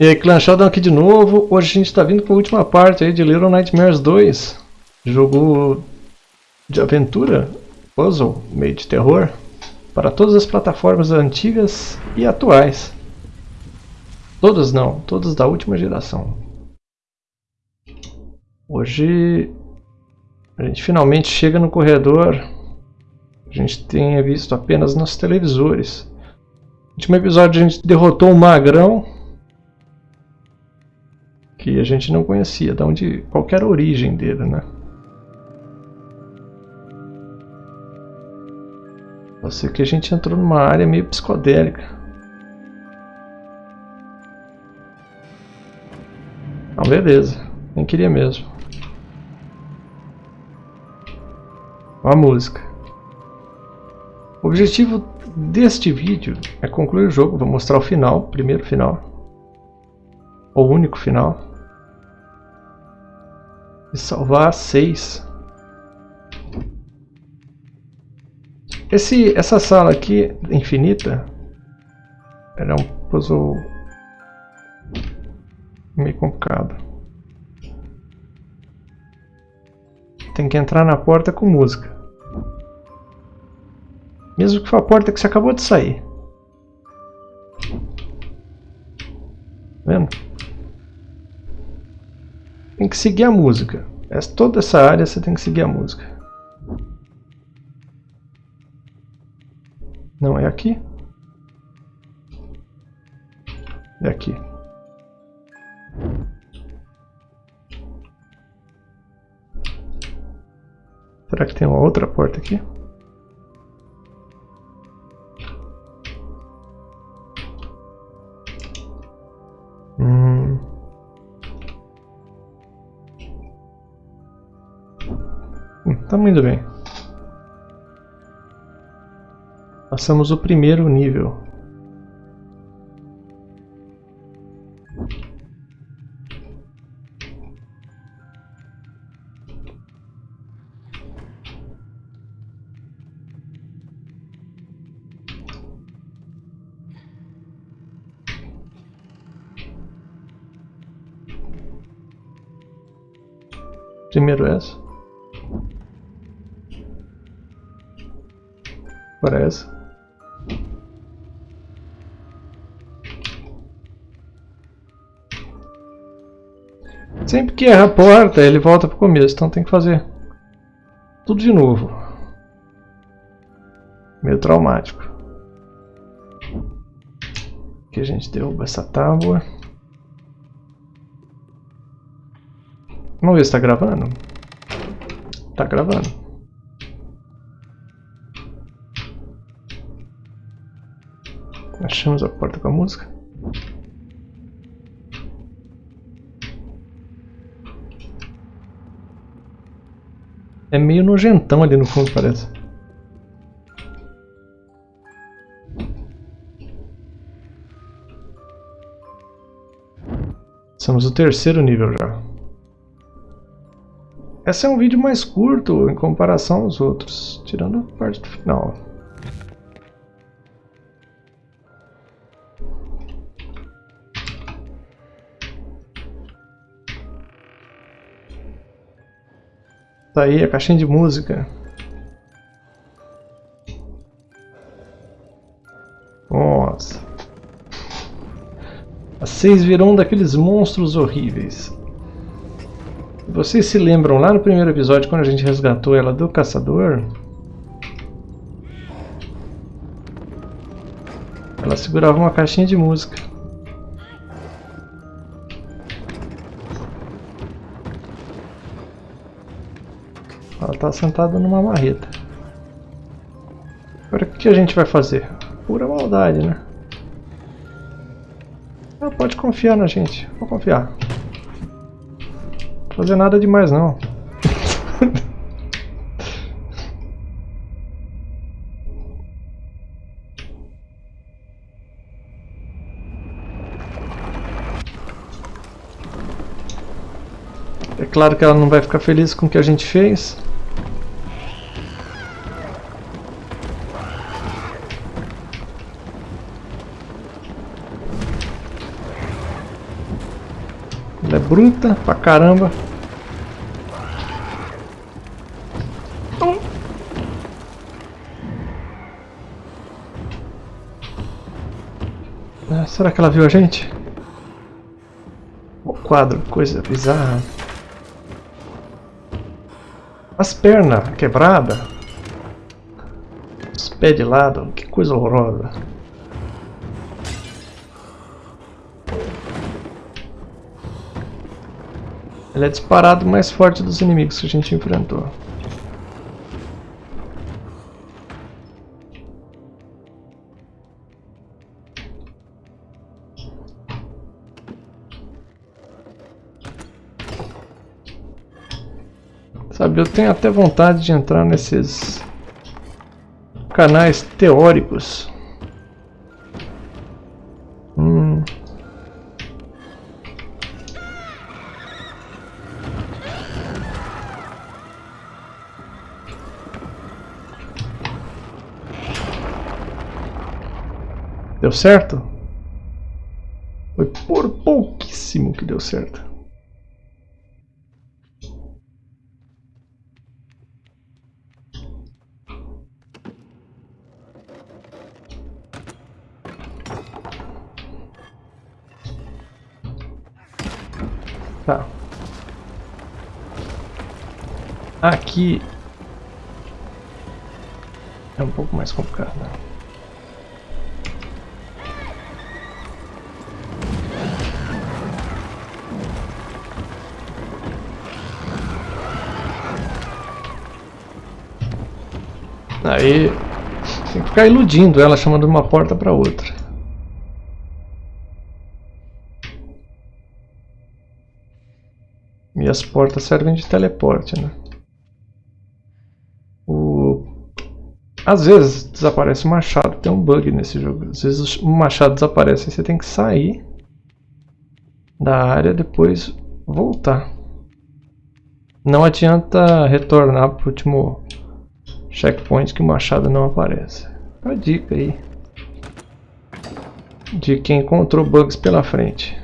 E aí, Clan Sheldon aqui de novo. Hoje a gente está vindo com a última parte aí de Little Nightmares 2. Jogo de aventura, puzzle, meio de terror, para todas as plataformas antigas e atuais. Todas não, todas da última geração. Hoje a gente finalmente chega no corredor a gente tinha visto apenas nos televisores. No último episódio a gente derrotou um magrão que a gente não conhecia, de onde qualquer origem dele, né? Você que a gente entrou numa área meio psicodélica. Então beleza, nem queria mesmo. A música. O objetivo deste vídeo é concluir o jogo, vou mostrar o final, primeiro final. O único final e salvar 6. Esse, essa sala aqui, infinita, era um puzzle meio complicado. Tem que entrar na porta com música. Mesmo que for a porta que você acabou de sair. Tá vendo? Tem que seguir a música. Essa, toda essa área você tem que seguir a música. Não, é aqui? É aqui. Será que tem uma outra porta aqui? Estamos indo bem. Passamos o primeiro nível. Primeiro essa. Parece. Sempre que erra a porta, ele volta pro começo, então tem que fazer tudo de novo. Meio traumático. Aqui a gente derruba essa tábua. Vamos ver se está gravando. Está gravando. Achamos a porta com a música. É meio nojentão ali no fundo, parece. Estamos no terceiro nível já. Esse é um vídeo mais curto em comparação aos outros, tirando a parte do final. Tá aí a caixinha de música. Nossa. Virou um daqueles monstros horríveis. Vocês se lembram lá no primeiro episódio quando a gente resgatou ela do caçador? Ela segurava uma caixinha de música. Ela está sentada numa marreta. Agora o que a gente vai fazer? Pura maldade, né? Ah, pode confiar na gente. Vou confiar. Não fazer nada demais não. É claro que ela não vai ficar feliz com o que a gente fez. Bruta pra caramba. Ah, será que ela viu a gente? O quadro, coisa bizarra. As pernas quebradas. Os pés de lado, que coisa horrorosa. Ele é disparado mais forte dos inimigos que a gente enfrentou. Sabe, eu tenho até vontade de entrar nesses canais teóricos. Hum. Deu certo? Foi por pouquíssimo que deu certo. Tá. Aqui é um pouco mais complicado. Né? Aí tem que ficar iludindo ela, chamando de uma porta para outra. E as portas servem de teleporte, né? O... Às vezes desaparece o machado, tem um bug nesse jogo. Às vezes o machado desaparece e você tem que sair da área depois voltar. Não adianta retornar para o último checkpoint que o machado não aparece. Uma dica aí de quem encontrou bugs pela frente.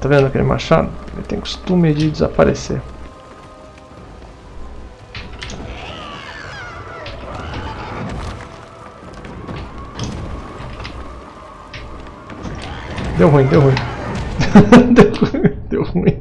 Tá vendo aquele machado? Ele tem costume de desaparecer. Deu ruim, deu ruim. deu ruim,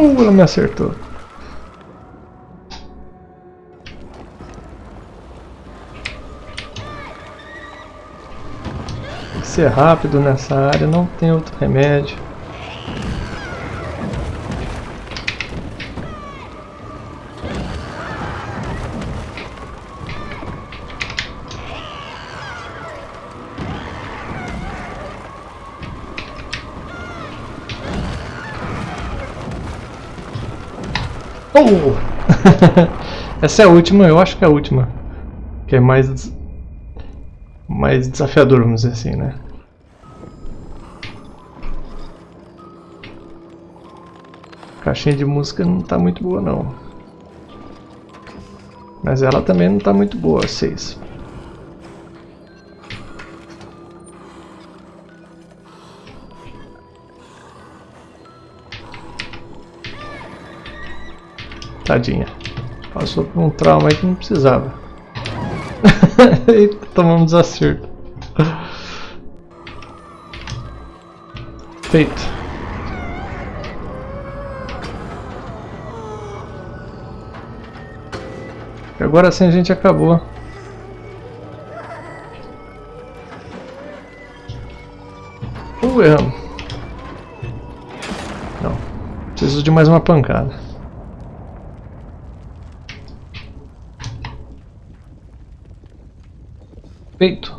Uh, ela me acertou. Tem que ser rápido nessa área, não tem outro remédio. Oh! Essa é a última, eu acho que é a última. Que é mais... Mais desafiador, vamos dizer assim, né? Caixinha de música não tá muito boa, não. Mas ela também não tá muito boa, 6. Tadinha. Passou por um trauma aí que não precisava. Eita, tomamos desacerto. Feito. E agora sim a gente acabou. Uh, erramos. Não. Preciso de mais uma pancada. Feito.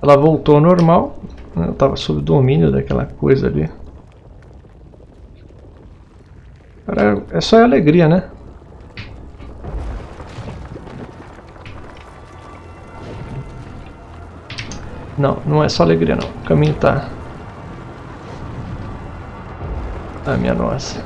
Ela voltou ao normal. Né? Eu estava sob domínio daquela coisa ali. Cara, é só alegria, né? Não, não é só alegria não. O caminho tá... Ah, minha nossa.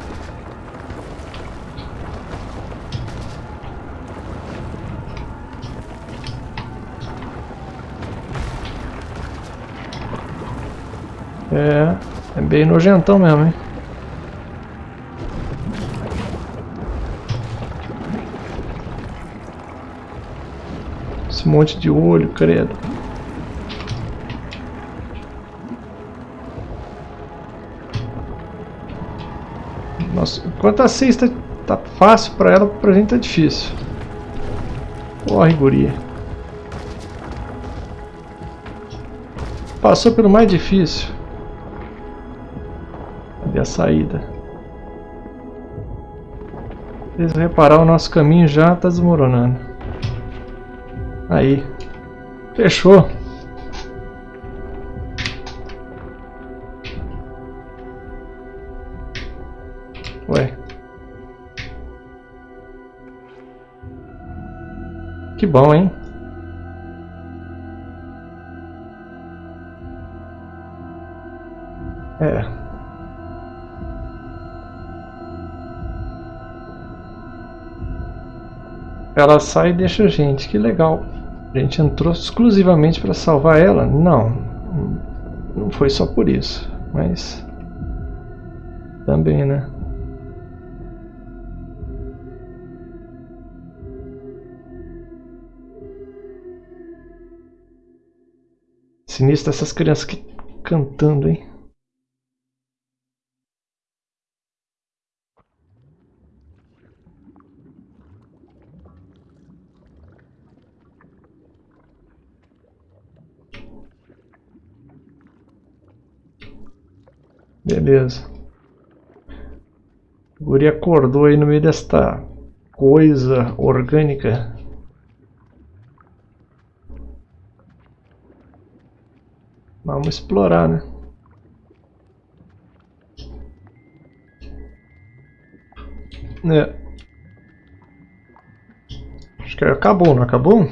É, é bem nojentão mesmo, hein? Esse monte de olho, credo. Nossa, enquanto a cesta tá fácil pra ela, pra gente tá difícil. Corre, guria. Passou pelo mais difícil a saída. Vocês reparar, o nosso caminho já está desmoronando. Aí. Fechou. Ué. Que bom, hein? Ela sai e deixa a gente, que legal. A gente entrou exclusivamente para salvar ela? Não, não foi só por isso, mas também, né? Sinistro essas crianças que cantando, hein? Beleza. O guri acordou aí no meio desta coisa orgânica. Vamos explorar, né? É. Acho que acabou, não acabou?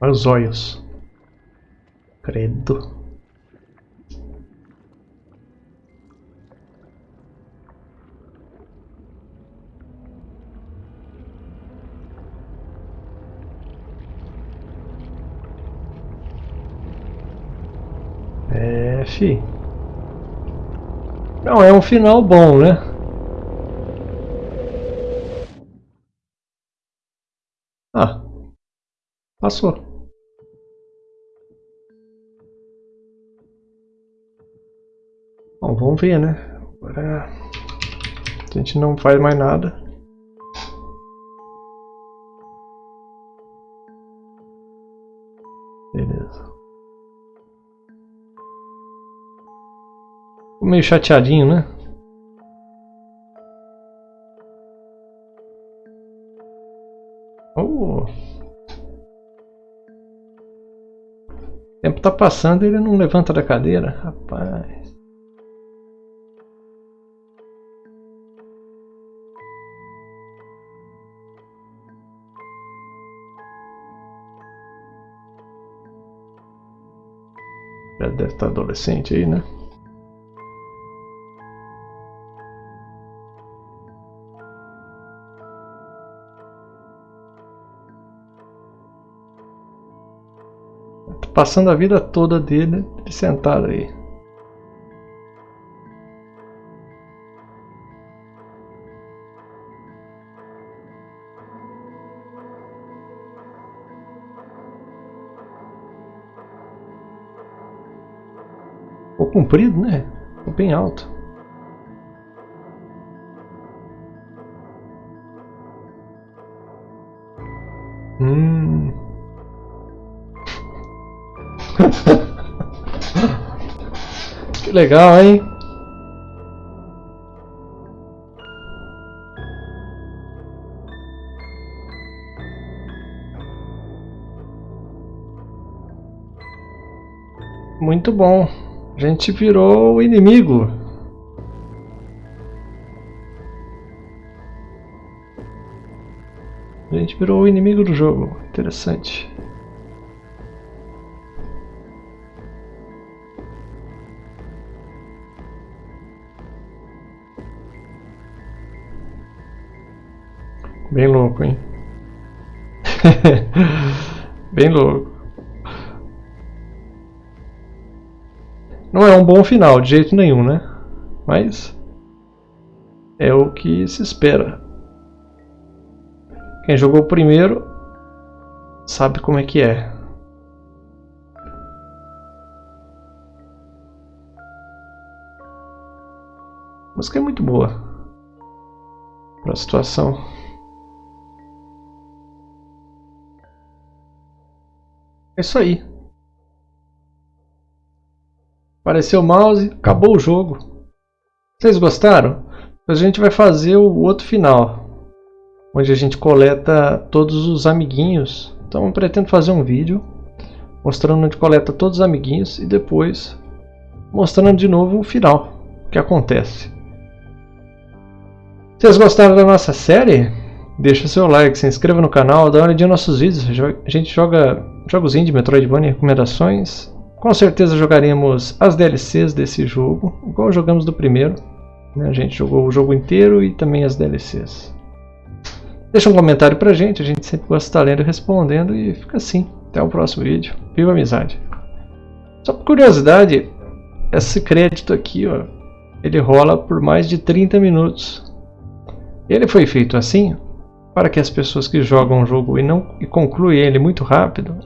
Olha os olhos. Credo. Fi. Não, é um final bom, né? Ah, passou. Bom, vamos ver, né? Agora a gente não faz mais nada. Beleza. Meio chateadinho, né? Oh. O tempo tá passando e ele não levanta da cadeira, rapaz. Já deve estar adolescente aí, né? Passando a vida toda dele sentado aí. Ficou comprido, né? Ficou bem alto. que legal, hein? Muito bom. A gente virou o inimigo. A gente virou o inimigo do jogo. Interessante. Bem louco, hein? Bem louco. Não é um bom final, de jeito nenhum, né? Mas é o que se espera. Quem jogou primeiro sabe como é que é. A música é muito boa para a situação. É isso aí. Apareceu o mouse, acabou o jogo. Vocês gostaram? A gente vai fazer o outro final, onde a gente coleta todos os amiguinhos. Então eu pretendo fazer um vídeo mostrando onde coleta todos os amiguinhos e depois mostrando de novo o final, o que acontece. Vocês gostaram da nossa série? Deixa seu like, se inscreva no canal, dá uma olhadinha nos nossos vídeos. A gente joga jogos indie, Metroidvania, recomendações. Com certeza jogaremos as DLCs desse jogo, igual jogamos do primeiro. Né? A gente jogou o jogo inteiro e também as DLCs. Deixa um comentário pra gente, a gente sempre gosta de estar lendo e respondendo e fica assim. Até o próximo vídeo. Viva a amizade! Só por curiosidade, esse crédito aqui, ó, ele rola por mais de 30 minutos. Ele foi feito assim para que as pessoas que jogam o jogo e não e concluem ele muito rápido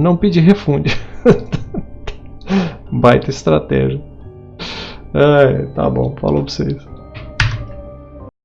não pedir refunde. Baita estratégia. Ai, tá bom, falou pra vocês.